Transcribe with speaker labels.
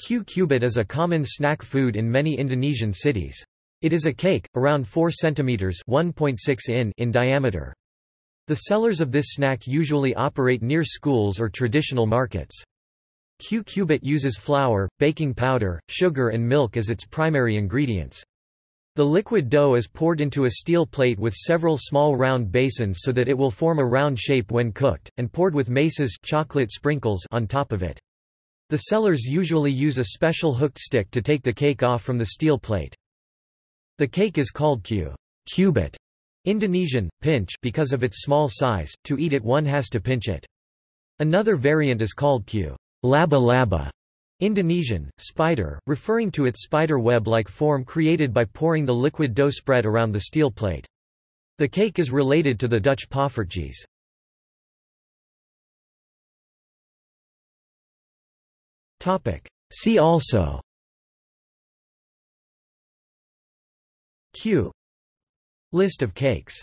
Speaker 1: Kue cubit is a common snack food in many Indonesian cities. It is a cake, around 4 cm in, in diameter. The sellers of this snack usually operate near schools or traditional markets. Kue cubit uses flour, baking powder, sugar and milk as its primary ingredients. The liquid dough is poured into a steel plate with several small round basins so that it will form a round shape when cooked, and poured with meses chocolate sprinkles on top of it. The sellers usually use a special hooked stick to take the cake off from the steel plate. The cake is called kue cubit Indonesian, pinch because of its small size, to eat it one has to pinch it. Another variant is called kue laba laba Indonesian, spider, referring to its spider web-like form created by pouring the liquid dough spread around the steel plate. The cake is related to the Dutch poffertjes. See also. Kue. List of cakes